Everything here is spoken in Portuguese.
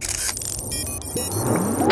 you